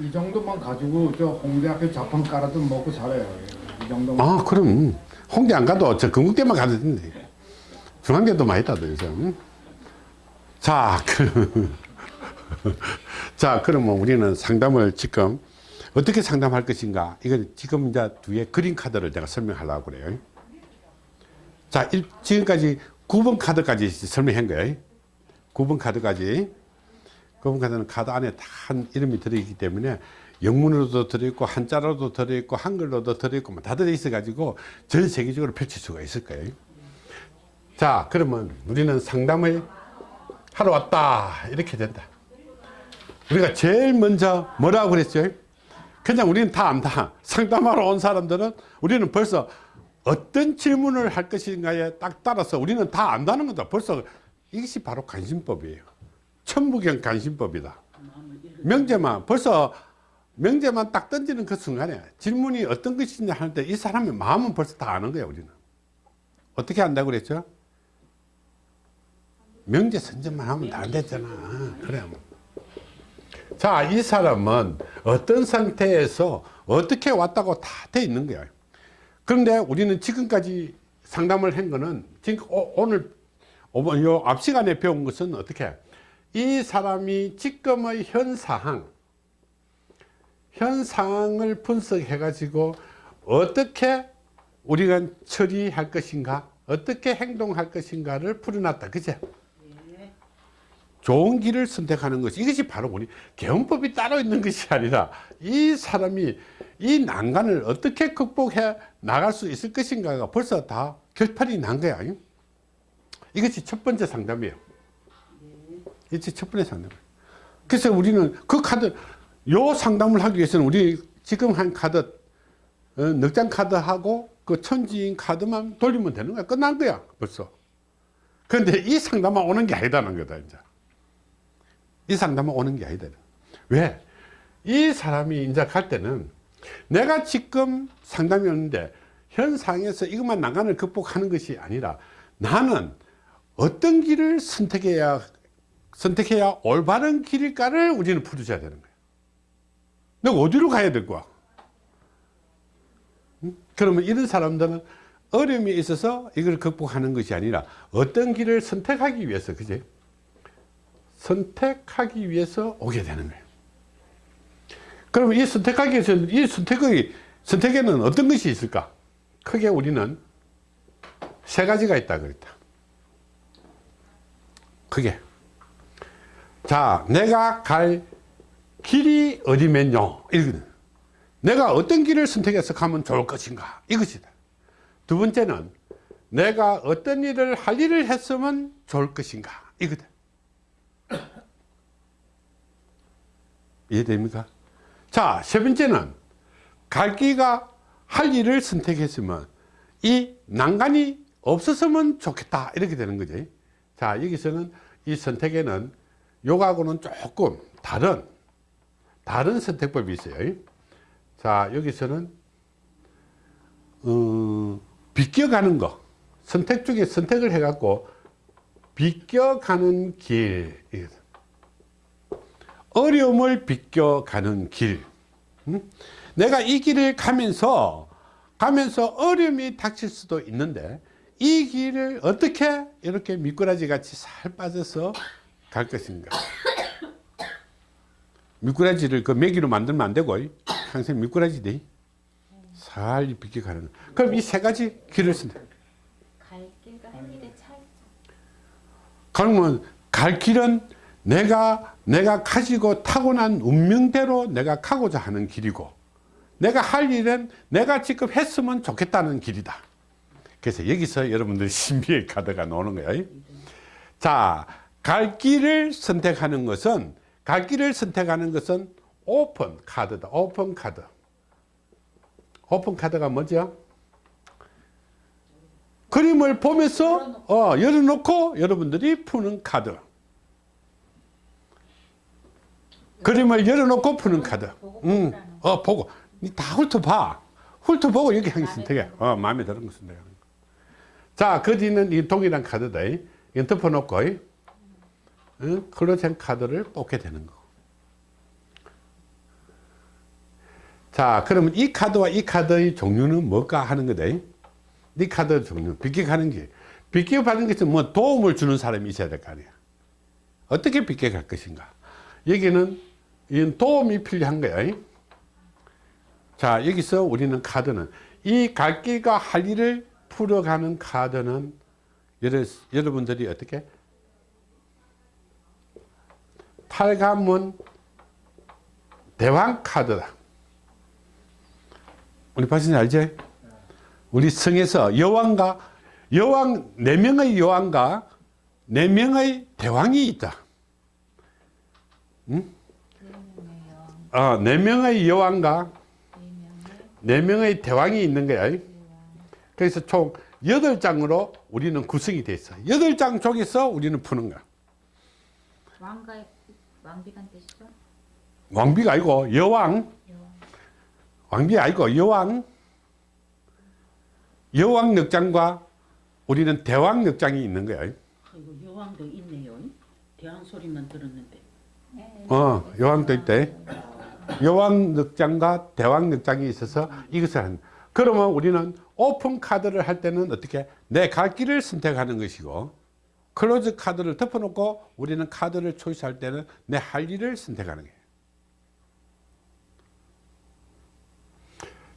이 정도만 가지고 저 홍대 앞에 자판 깔아도 먹고 살아요. 이 정도만. 아 그럼. 홍대 안 가도 저 건국대만 가도 되는데 중앙대도 많이 있다도 요즘 자, 그, 자 그러면 우리는 상담을 지금 어떻게 상담할 것인가? 이건 지금 이제 뒤에 그림 카드를 내가 설명하려고 그래요. 자 일- 지금까지 9번 카드까지 설명한 거예요. 9번 카드까지 9번 카드는 카드 안에 다한 이름이 들어있기 때문에 영문으로도 들어있고 한자로도 들어있고 한글로도 들어있고 뭐다 들어있어 가지고 전 세계적으로 펼칠 수가 있을 거예요. 자 그러면 우리는 상담을 하러 왔다. 이렇게 된다. 우리가 제일 먼저 뭐라고 그랬죠 그냥 우리는 다 안다. 상담하러 온 사람들은 우리는 벌써 어떤 질문을 할 것인가에 딱 따라서 우리는 다 안다는 거다. 벌써 이것이 바로 관심법이에요 천부경 관심법이다. 명제만 벌써 명제만 딱 던지는 그 순간에 질문이 어떤 것이냐 하는데 이 사람의 마음은 벌써 다 아는 거야 우리는. 어떻게 안다고 그랬죠? 명제 선전만 하면 다 안 됐잖아. 그래 자, 이 사람은 어떤 상태에서 어떻게 왔다고 다 돼 있는 거야. 그런데 우리는 지금까지 상담을 한 거는 지금 오- 오늘 오번- 요앞 시간에 배운 것은 어떻게 이 사람이 지금의 현 상황 현 상황을 분석해 가지고 어떻게 우리가 처리할 것인가 어떻게 행동할 것인가를 풀어놨다. 그제? 좋은 길을 선택하는 것이 이것이 바로 우리 개헌법이 따로 있는 것이 아니라 이 사람이 이 난간을 어떻게 극복해 나갈 수 있을 것인가가 벌써 다 결판이 난 거야. 이것이 첫 번째 상담이에요 이것이 첫 번째 상담 그래서 우리는 그 카드 요 상담을 하기 위해서는 우리 지금 한 카드 어, 넉장 카드하고 그 천지인 카드만 돌리면 되는 거야 끝난 거야 벌써 그런데 이 상담만 오는 게 아니다는 거다 이제 이 상담은 오는 게 아니다. 왜? 이 사람이 이제 갈 때는 내가 지금 상담이 오는데 현 상황에서 이것만 난간을 극복하는 것이 아니라 나는 어떤 길을 선택해야 선택해야 올바른 길일까를 우리는 풀어줘야 되는 거야. 내가 어디로 가야 될 거야? 응? 그러면 이런 사람들은 어려움이 있어서 이걸 극복하는 것이 아니라 어떤 길을 선택하기 위해서 그지? 선택하기 위해서 오게 되는 거예요. 그러면 이 선택하기 위해서 이 선택의 선택에는 어떤 것이 있을까? 크게 우리는 세 가지가 있다 그랬다. 크게. 자, 내가 갈 길이 어디면요? 내가 어떤 길을 선택해서 가면 좋을 것인가? 이것이다. 두 번째는 내가 어떤 일을 할 일을 했으면 좋을 것인가? 이거다. 이해됩니까? 자, 세 번째는 갈 길가 할 일을 선택했으면 이 난간이 없었으면 좋겠다. 이렇게 되는 거지. 자, 여기서는 이 선택에는 요하고는 조금 다른, 다른 선택법이 있어요. 자, 여기서는, 어, 비껴가는 거. 선택 중에 선택을 해 갖고 비껴가는 길. 어려움을 비껴가는 길. 음? 내가 이 길을 가면서, 가면서 어려움이 닥칠 수도 있는데, 이 길을 어떻게 이렇게 미꾸라지 같이 살 빠져서 갈 것인가. 미꾸라지를 그 메기로 만들면 안 되고, 항상 미꾸라지 돼. 살 비껴가는. 그럼 이 세 가지 길을 선택. 갈 길과 할 일의 차이점. 그러면 갈 길은 내가 내가 가지고 타고난 운명대로 내가 가고자 하는 길이고 내가 할 일은 내가 지금 했으면 좋겠다는 길이다 그래서 여기서 여러분들 신비의 카드가 나오는 거예요 자 갈 길을 선택하는 것은 갈 길을 선택하는 것은 오픈 카드다. 오픈 카드. 오픈 카드가 뭐죠? 그림을 보면서 어, 열어놓고 여러분들이 푸는 카드. 그림을 열어놓고 푸는 카드. 응. 어 보고. 다 훑어봐. 훑어보고 여기 한개 선택해 어 마음에 드는 거 선택해 자그 뒤는 이 동일한 카드다. 이건 덮어놓고 응? 클로젠 카드를 뽑게 되는 거 자, 그러면 이 카드와 이 카드의 종류는 뭘까 하는 거다. 이 카드 종류, 빗격하는 게. 빗격하는 것은 뭐 도움을 주는 사람이 있어야 될 거 아니야. 어떻게 빗격할 것인가. 여기는 이 도움이 필요한 거야. 자, 여기서 우리는 카드는 이 갈 길과 할 일을 풀어가는 카드는 여러, 여러분들이 어떻게 팔가문 대왕 카드다. 우리 박사님 알지? 우리 성에서 여왕과 여왕 네 명의 여왕과 네 명의 대왕이 있다. 응? 어, 네 명의 여왕과 네 명의 대왕이 있는 거야. 그래서 총 여덟 장으로 우리는 구성이 돼 있어. 여덟 장 쪽에서 우리는 푸는 거야. 왕가의 왕비간 뜻이죠? 왕비가 아니고 여왕. 왕비 아니고 여왕. 여왕 늑장과 우리는 대왕 늑장이 있는 거야. 여왕도 있네요. 대왕 소리만 들었는데. 어, 여왕도 있대. 여왕 늑장과 대왕 늑장이 있어서 이것을 한. 그러면 우리는 오픈 카드를 할 때는 어떻게 내 갈 길을 선택하는 것이고 close 카드를 덮어놓고 우리는 카드를 choice할 때는 내 할 일을 선택하는 거예요.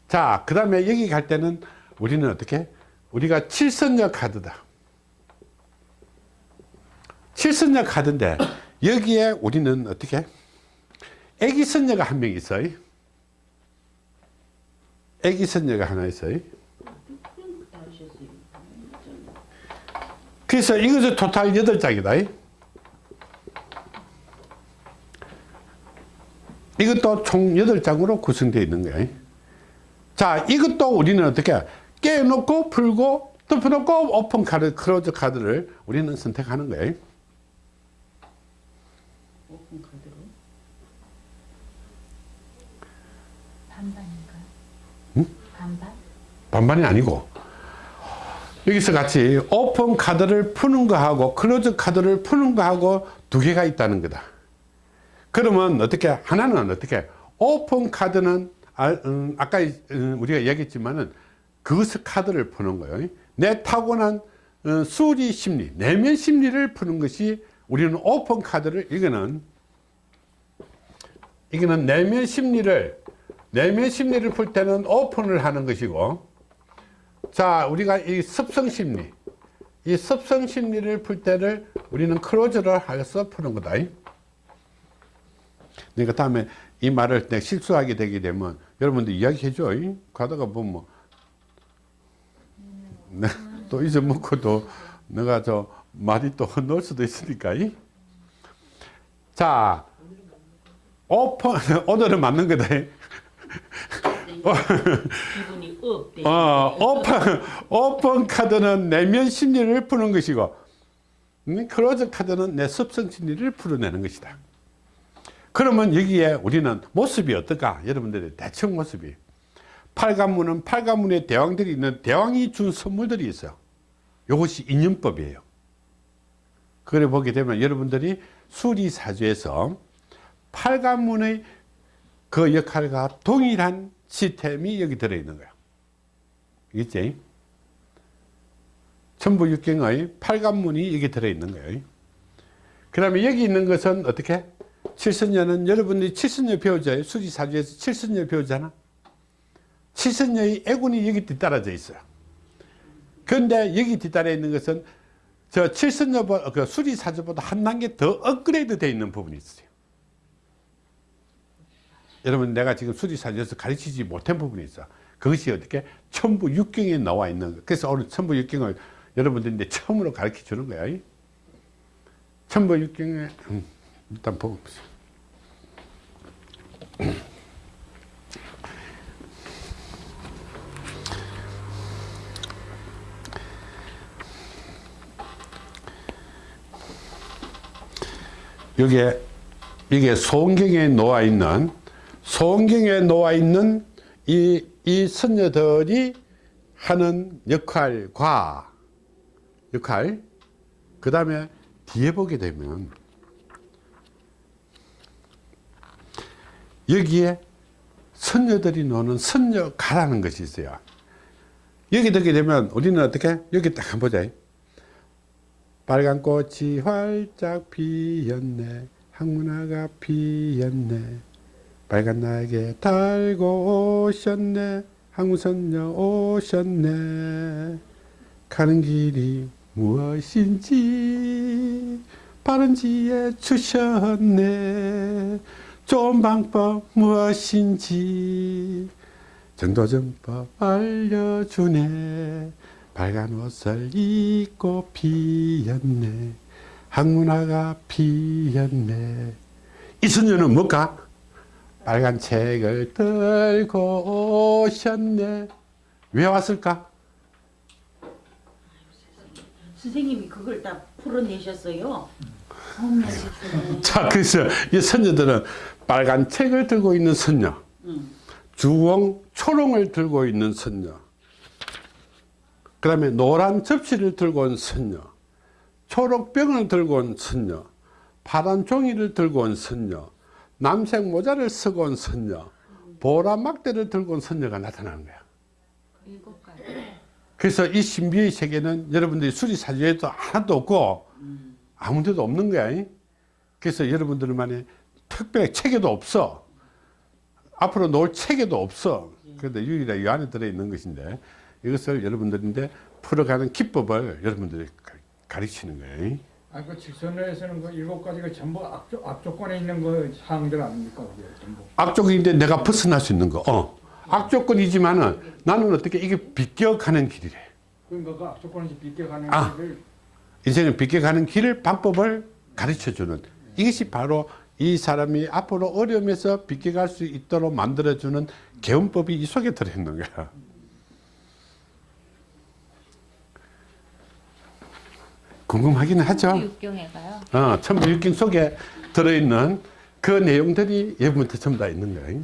자, 그 다음에 여기 갈 때는 우리는 어떻게 우리가 칠선녀 카드다. 칠선녀 카드인데 여기에 우리는 어떻게 애기 선녀가 한 명 있어요. 애기 선녀가 하나 있어요. 그래서 이것은 토탈 8장이다. 이것도 총 8장으로 구성되어 있는 거야. 자, 이것도 우리는 어떻게 깨놓고 풀고 덮어놓고 오픈 카드, close 카드를 우리는 선택하는 거예요. 오픈 카드로. 반반인가요? 반반? 반반이 아니고 여기서 같이 오픈 카드를 푸는 거하고 close 카드를 푸는 거하고 두 개가 있다는 거다. 그러면 어떻게 하나는 어떻게 오픈 카드는 아, 음, 아까 음, 우리가 얘기했지만은 그것을 카드를 푸는 거예요. 내 타고난 어, 수리 심리, 내면 심리를 푸는 것이 우리는 오픈 카드를 이거는 이거는 내면 심리를 내면 심리를 풀 때는 open을 하는 것이고 자 우리가 이 습성 심리. 이 습성 심리를 풀 때를 우리는 close를 해서 푸는 거다. 그러니까 다음에 이 말을 내가 실수하게 되게 되면 여러분들 이야기해 줘. 가다가 보면 네, 또 잊어먹고 또 내가 저 말이 또 넣을 수도 있으니까 자 오픈 오늘은 맞는 거다 기분이 up. 돼. 어, open, open 카드는 내면 심리를 푸는 것이고, 음, close 카드는 내 습성 심리를 풀어내는 것이다. 그러면 여기에 우리는 모습이 어떨까? 여러분들의 대충 모습이. 팔가문은 팔가문의 대왕들이 있는 대왕이 준 선물들이 있어요. 이것이 인연법이에요. 그래 보게 되면 여러분들이 수리사주에서 팔가문의 그 역할과 동일한 시스템이 여기 들어있는 거야. 있지? 천부육경의 팔관문이 여기 들어있는 거예요. 그 다음에 여기 있는 것은 어떻게? 칠선녀는 여러분들이 칠선녀 배우자예요. 수지사주에서 칠선녀 배우잖아. 칠선녀의 애군이 여기 뒤따라져 있어요. 그런데 여기 뒤따라 있는 것은 저 칠선녀, 그 수리사주보다 한 단계 더 업그레이드 되어 있는 부분이 있어요. 여러분 내가 지금 수리사주에서 가르치지 못한 부분이 있어. 그것이 어떻게 천부 육경에 나와 있는 거. 그래서 오늘 천부 육경을 여러분들인데 처음으로 가르쳐 주는 거야. 천부 육경에 음, 일단 보고. 여기에 이게 소원경에 놓아 있는 소원경에 놓아 있는 이, 이 선녀들이 하는 역할과 역할 그 다음에 뒤에 보게 되면 여기에 선녀들이 노는 선녀가라는 것이 있어요. 여기 듣게 되면 우리는 어떻게? 여기 딱 한번 보자. 빨간 꽃이 활짝 피었네. 항문화가 피었네. 빨간 날개 달고 오셨네. 항문선녀 오셨네. 가는 길이 무엇인지 바른지에 주셨네. 좋은 방법 무엇인지 정도전법 알려주네. 빨간 옷을 입고 피었네. 항문화가 피었네. 이 선녀는 뭘까? 빨간 책을 들고 오셨네. 왜 왔을까? 선생님이 그걸 다 풀어내셨어요. 자, 그래서 이 선녀들은 빨간 책을 들고 있는 선녀, 응. 주홍, 초롱을 들고 있는 선녀, 그 다음에 노란 접시를 들고 온 선녀, 초록 병을 들고 온 선녀, 파란 종이를 들고 온 선녀, 남색 모자를 쓰고 온 선녀, 보라 막대를 들고 온 선녀가 나타나는 거야. 그래서 이 신비의 세계는 여러분들이 수리사주에도 하나도 없고 아무 데도 없는 거야. 그래서 여러분들만의 특별히 책에도 없어. 앞으로 놓을 책에도 없어. 그런데 유일하게 이 안에 들어있는 것인데 이것을 여러분들인데 풀어가는 기법을 여러분들이 가- 가르치는 거예요. 아, 그 직선에서는 그 일곱 가지가 전부 앞조, 앞조건에 있는 그 사항들 아닙니까? 그게 전부. 악조건인데 내가 벗어날 수 있는 거. 어. 악조건이지만은 나는 어떻게 이게 비껴가는 길이래. 그러니까 그 앞조건에서 비껴가는 아. 길을 인생을 비껴가는 길 방법을 가르쳐 주는 이것이 바로 이 사람이 앞으로 어려움에서 비껴갈 수 있도록 만들어 주는 개운법이 이 속에 들어 있는 거야. 궁금하기는 하죠. 육경에가요. 어, 천부일경 속에 들어 있는 그 내용들이 예부터 전부 다 있는 거야.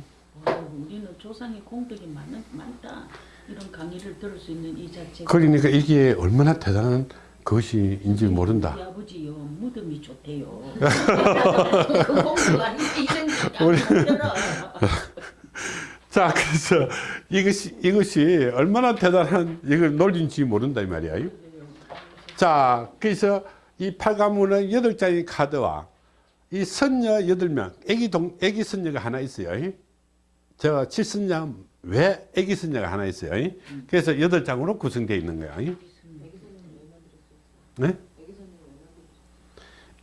어, 우리는 조상의 공덕이 많, 많다. 이런 강의를 들을 수 있는 이 자체가. 그러니까 이게 얼마나 대단한 것인지 모른다. 우리 아버지요 무덤이 좋대요. 그 들어. 자, 그래서 이것이, 이것이 얼마나 대단한 이걸 논리인지 모른다, 이 말이야. 자, 그래서 이 팔가문은 여덟 장의 카드와 이 선녀 여덟 명, 애기 동, 애기 선녀가 하나 있어요. 저 칠선녀 왜 애기 선녀가 하나 있어요. 그래서 여덟 장으로 구성되어 있는 거야. 네?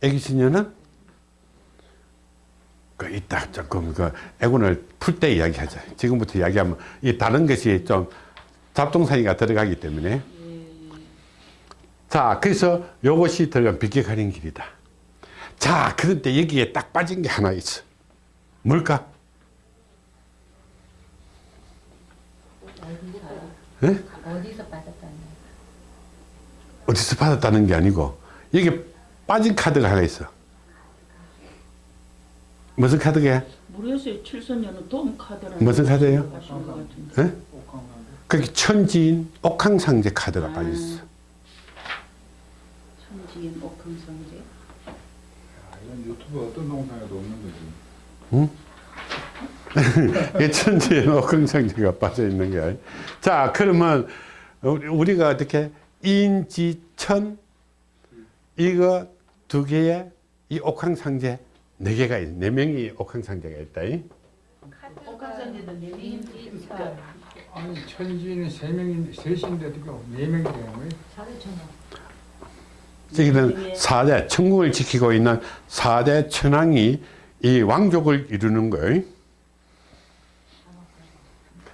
애기 선녀는 그 이따 조금 그 애군을 풀 때 이야기하자. 지금부터 이야기하면 이 다른 것이 좀 잡동사니가 들어가기 때문에. 자, 그래서 요것이 들어간 비껴가는 길이다. 자, 그런데 여기에 딱 빠진 게 하나 있어. 뭘까? 예? 어디서 받았다는 어디서 받았다는 게 아니고 여기 빠진 카드가 하나 있어. 무슨 카드게? 모르겠어요. 칠선녀는 돔 카드라는 무슨 카드예요? 것 같은데. 예? 천지인 옥황상제 카드가 아. 빠져 있어. 천지인 옥황상제. 아, 이건 유튜브 어떤 동상에도 없는 거지. 이 천지에 옥황상제가 빠져 있는 거야. 자, 그러면 우리- 우리가 어떻게 인지천 이거 두 개의 이 옥황상제 네 개가 있, 네 명이 옥황상제가 있다. 이. 옥황상제도 네 인지천. 아니 천지는 세 명인데 셋인데 어떻게 네 명이 되는 거예요? 저기는 사대 천국을 지키고 있는 사대 천왕이 이 왕족을 이루는 거예요.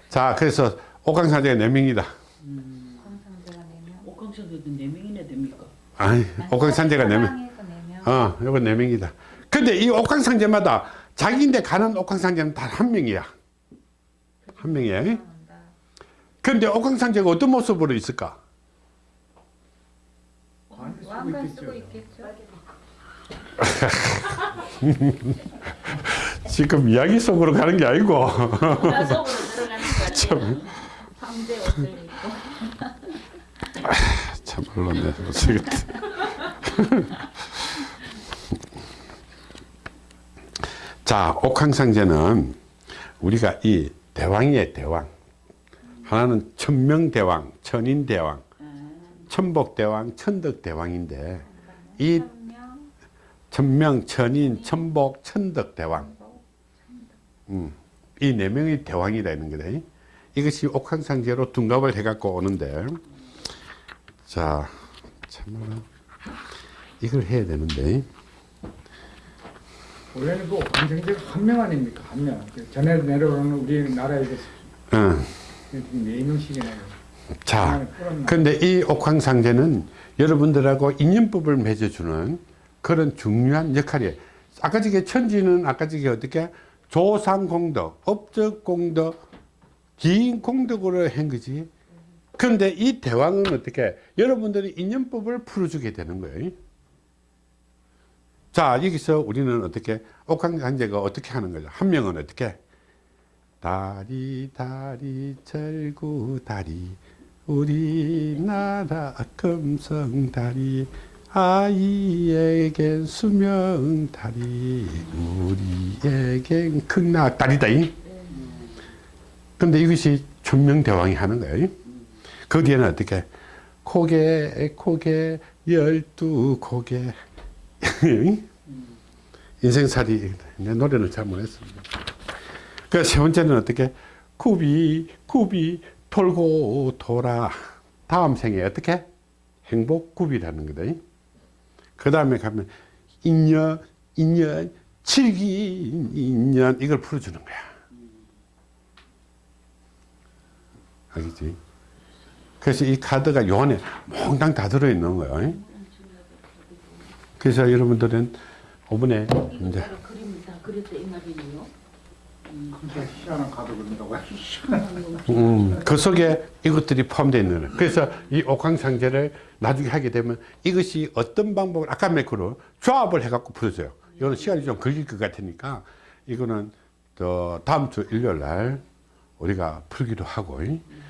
자, 그래서 옥황상제가 네 명이다. 광상제가 네명 옥황상제도 네 명이나 됩니까? 아니, 옥황상제가 네 명. 사방에서 네 명. 어, 요거 네 명이다. 근데 이 옥황상제마다 자기인데 가는 옥황상제는 단 한 명이야. 한 명이야. 나온다. 근데 옥황상제가 어떤 모습으로 있을까? 쓰고 있겠죠. 있겠죠. 지금 이야기 속으로 가는 게 아니고. 참 물론 모르겠다. 자, 옥황상제는 우리가 이 대왕이에요, 대왕. 하나는 천명대왕, 천인대왕, 천복대왕, 천덕대왕인데 이 천명, 천인, 천복, 천덕대왕 음, 이 네 명이 대왕이라는 거다. 이것이 옥황상제로 둔갑을 해갖고 오는데 자 참말로 이걸 해야 되는데 원래는 그 관생제가 한 명 아닙니까? 한 명. 그 전에 내려오는 우리 나라에 그 어, 네 명씩이나 자 근데 이 옥황상제는 여러분들하고 인연법을 맺어주는 그런 중요한 역할이에요. 아까 저게 천지는 아까 저게 어떻게 조상공덕 업적공덕 기인공덕으로 한 거지. 그런데 이 대왕은 어떻게 여러분들이 인연법을 풀어주게 되는 거예요? 자 여기서 우리는 어떻게 옥황상제가 어떻게 하는 거죠? 한 명은 어떻게? 다리 다리 절구 다리 우리나라 금성 다리 아이에겐 수명 다리 우리에겐 극락 다리다 이 근데 이것이 천명대왕이 하는 거예요 그 뒤에는 어떻게? 고개 고개 열두 고개 인생살이 내 노래는 잘 못했습니다. 그 세 번째는 어떻게? 굽이 굽이 돌고 돌아. 다음 생에 어떻게? 행복굽이라는 거다 그 다음에 가면 인연 인연 칠기 인연 이걸 풀어주는 거야. 알겠지? 그래서 이 카드가 요 안에 몽땅 다 들어있는 거예요 그래서 여러분들은 이번에 이제 그림을 다 그렸다 이 말이네요. 음, 그 속에 이것들이 포함되어 있는 거예요. 그래서 이 옥황상제를 나중에 하게 되면 이것이 어떤 방법을 아까 매크로 조합을 해갖고 풀어줘요. 이거는 시간이 좀 걸릴 것 같으니까 이거는 또 다음 주 일요일 날 우리가 풀기도 하고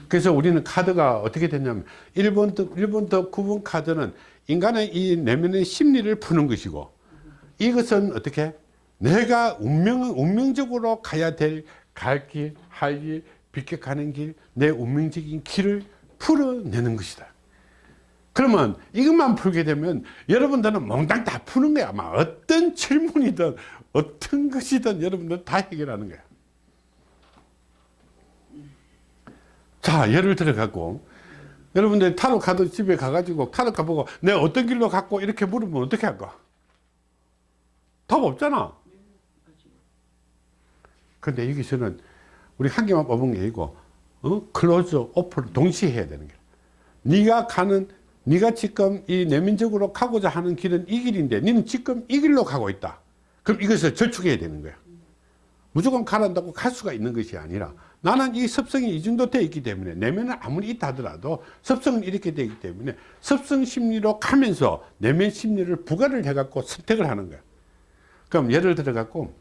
그래서 우리는 카드가 어떻게 됐냐면 1번부터, 1번부터 9번 카드는 인간의 이 내면의 심리를 푸는 것이고 이것은 어떻게 내가 운명, 운명적으로 가야 될 갈 길, 할 길, 비켜가는 길, 내 운명적인 길을 풀어내는 것이다. 그러면 이것만 풀게 되면 여러분들은 몽땅 다 푸는 거야. 아마 어떤 질문이든 어떤 것이든 여러분들 다 해결하는 거야. 자, 예를 들어 갖고 여러분들 타로 카드 집에 가가지고 타로 카드 보고 내가 어떤 길로 갔고 이렇게 물으면 어떻게 할까? 답 없잖아. 근데 여기서는 우리 한 개만 뽑은 게 아니고 어? Close, open 동시에 해야 되는 거야. 네가 가는 네가 지금 이 내면적으로 가고자 하는 길은 이 길인데 너는 지금 이 길로 가고 있다. 그럼 이것을 절충해야 되는 거야. 무조건 가란다고 갈 수가 있는 것이 아니라 나는 이 습성이 이 정도 되어 있기 때문에 내면은 아무리 있다 하더라도 습성은 이렇게 되기 때문에 습성 심리로 가면서 내면 심리를 부가를 해 갖고 선택을 하는 거야. 그럼 예를 들어 갖고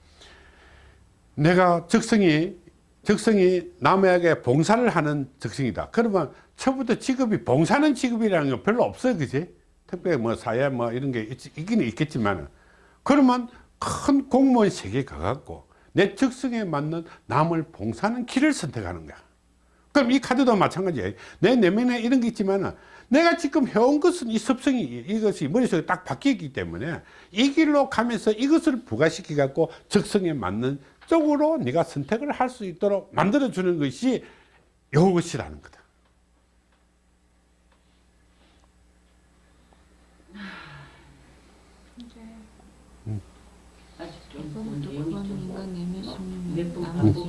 내가 적성이 적성이 남에게 봉사를 하는 적성이다. 그러면 처음부터 직업이 봉사는 직업이라는 건 별로 없어요. 그지? 특별히 뭐 사회 뭐 이런 게 있, 있기는 있겠지만 그러면 큰 공무원 세계에 가갖고 내 적성에 맞는 남을 봉사하는 길을 선택하는 거야. 그럼 이 카드도 마찬가지예요. 내 내면에 이런 게 있지만 내가 지금 해온 것은 이 습성이 이것이 머릿속에 딱 바뀌었기 때문에 이 길로 가면서 이것을 부과시켜 갖고 적성에 맞는 쪽으로 네가 선택을 할 수 있도록 만들어 주는 것이 이것이라는 거다.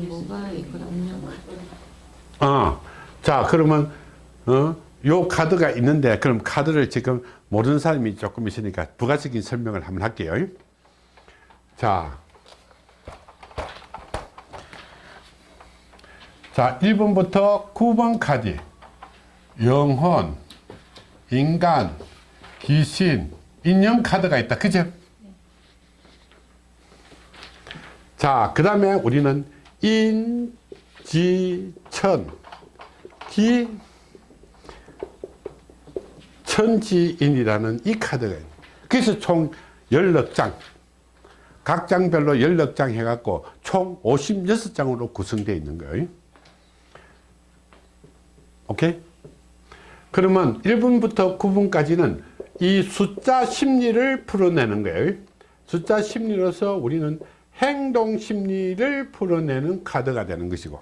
뭐가 있거든요. 아, 자 그러면 어, 요 카드가 있는데 그럼 카드를 지금 모르는 사람이 조금 있으니까 부가적인 설명을 한번 할게요. 자, 자 1번부터 9번 카드 영혼, 인간, 귀신, 인형 카드가 있다. 그죠? 자, 그 다음에 우리는 인, 지, 천, 기, 천지인이라는 이 카드가 있는 그래서 총 16장 각 장별로 16장 해갖고 총 56장으로 구성되어 있는 거예요 오케이? 그러면 1분부터 9분까지는 이 숫자 심리를 풀어내는 거예요. 숫자 심리로서 우리는 행동 심리를 풀어내는 카드가 되는 것이고.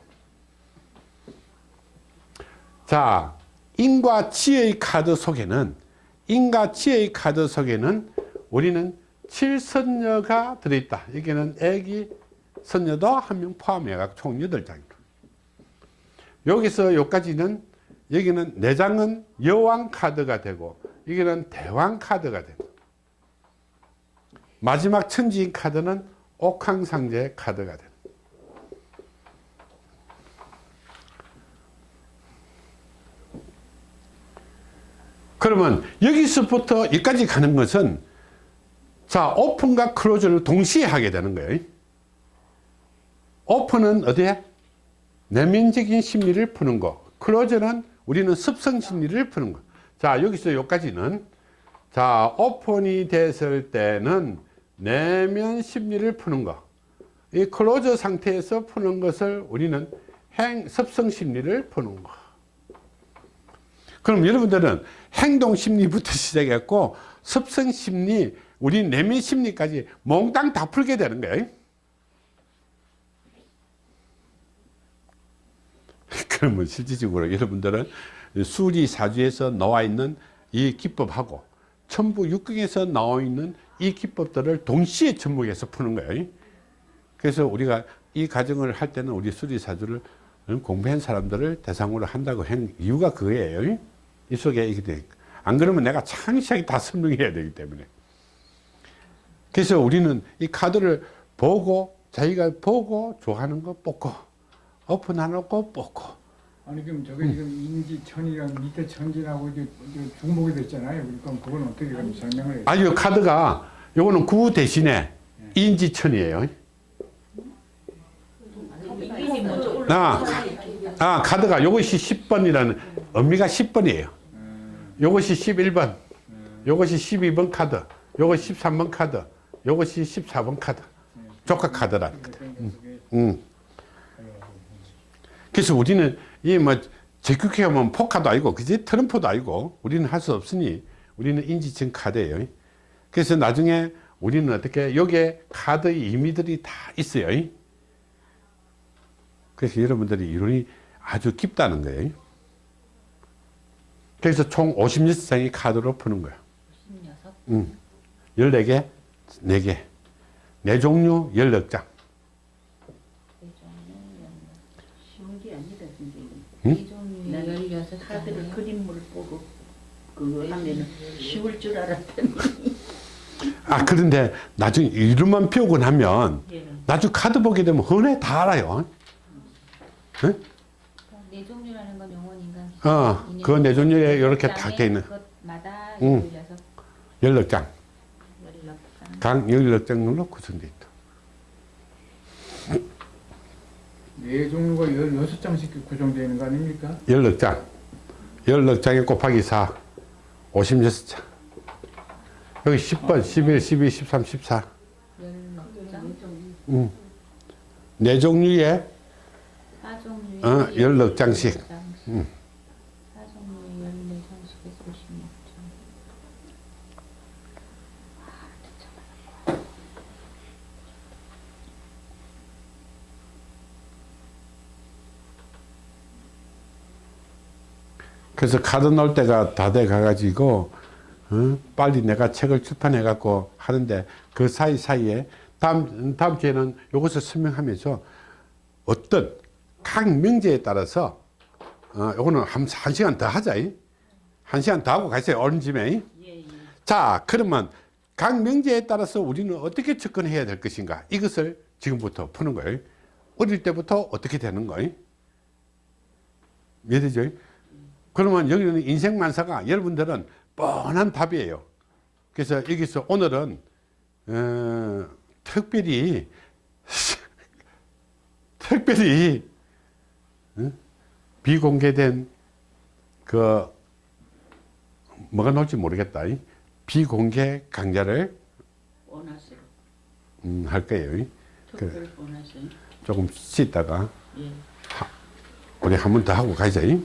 자, 인과 치의 카드 속에는, 인과 치의 카드 속에는 우리는 칠선녀가 들어있다. 여기는 애기 선녀도 한 명 포함해가 총 8장입니다. 여기서 여기까지는 여기는 내장은 여왕 카드가 되고 여기는 대왕 카드가 됩니다. 마지막 천지인 카드는 옥황상제 카드가 됩니다. 그러면 여기서부터 여기까지 가는 것은 자 오픈과 클로즈를 동시에 하게 되는 거예요. 오픈은 어디에? 내면적인 심리를 푸는 거. 클로즈는 우리는 습성 심리를 푸는 거. 자, 여기서 여기까지는 자, open이 됐을 때는 내면 심리를 푸는 거. 이 close 상태에서 푸는 것을 우리는 행, 습성 심리를 푸는 거. 그럼 여러분들은 행동 심리부터 시작했고 습성 심리, 우리 내면 심리까지 몽땅 다 풀게 되는 거예요. 그러면 실질적으로 여러분들은 수리 사주에서 나와 있는 이 기법하고 천부 육경에서 나와 있는 이 기법들을 동시에 접목해서 푸는 거예요. 그래서 우리가 이 과정을 할 때는 우리 수리사주를 공부한 사람들을 대상으로 한다고 한 이유가 그거예요. 이 속에 이게 돼. 안 그러면 내가 창시하게 다 설명해야 되기 때문에. 그래서 우리는 이 카드를 보고 자기가 보고 좋아하는 거 뽑고 오픈하는 거 뽑고 아니 그럼 저게 지금 인지천이랑 밑에 천지라고 이제 중복이 됐잖아요. 그럼 그건 어떻게 그럼 설명을 해요? 아니 요 카드가 요거는 구 대신에 인지천이에요. 먼저 올라. 아, 아 카드가 요것이 10번이라는 의미가 10번이에요. 요것이 11번, 요것이 12번 카드, 요것이 13번 카드, 요것이 14번 카드. 조카 카드라는 거다. 음. 그래서 우리는 이뭐 적극해 하면 포카도 아니고 그지 트럼프도 아니고 우리는 할 수 없으니 우리는 인지층 카드예요. 그래서 나중에 우리는 어떻게 여기에 카드 의미들이 다 있어요. 그래서 여러분들이 이론이 아주 깊다는 거예요. 그래서 총 56장의 카드로 푸는 거야. 16. 음. 14개, 4개. 네 종류 16장. 쉬운 게 아니다 선생님. 응? 이 종류 나는 16 카드를 장이요. 그림을 보고 그거 하면은 쉬울 줄 알았더니. 아, 그런데 나중에 이름만 배우고 나면 예. 나중에 카드 보게 되면 흔해 다 알아요. 네 종류라는 건 영혼 인간. 어, 인연. 그네 종류에 이렇게 그딱돼 있는. 그것마다 응. 16, 16장. 16장. 각 16장으로 구성되어 있다. 네 종류가 16장씩 구성되어 있는 거 아닙니까? 16장. 16장에 곱하기 4. 56장. 여기 10번, 11, 12, 13, 14. 16장. 음. 네 종류의 4종류의 어, 16장씩. 음. 4종류의 14장씩에서 56장. 그래서 카드 넣을 때가 다 돼 가가지고 어? 빨리 내가 책을 출판해 갖고 하는데 그 사이 사이에 다음 다음 주에는 이것을 설명하면서 어떤 각 명제에 따라서 어, 요거는 한, 한 시간 더 하자. 이. 한 시간 더 하고 가세요. 오른 짐에. 예, 예. 자, 그러면 각 명제에 따라서 우리는 어떻게 접근해야 될 것인가? 이것을 지금부터 푸는 거예요. 어릴 때부터 어떻게 되는 거예요? 이해되죠? 그러면 여기는 인생만사가 여러분들은 뻔한 답이에요. 그래서 여기서 오늘은 어, 특별히 특별히 어? 비공개된 그 뭐가 나올지 모르겠다. 이. 비공개 강좌를 원하세요. 음, 할 거예요. 원하세요. 조금 쉬다가 예. 우리 한 번 더 하고 가자. 이.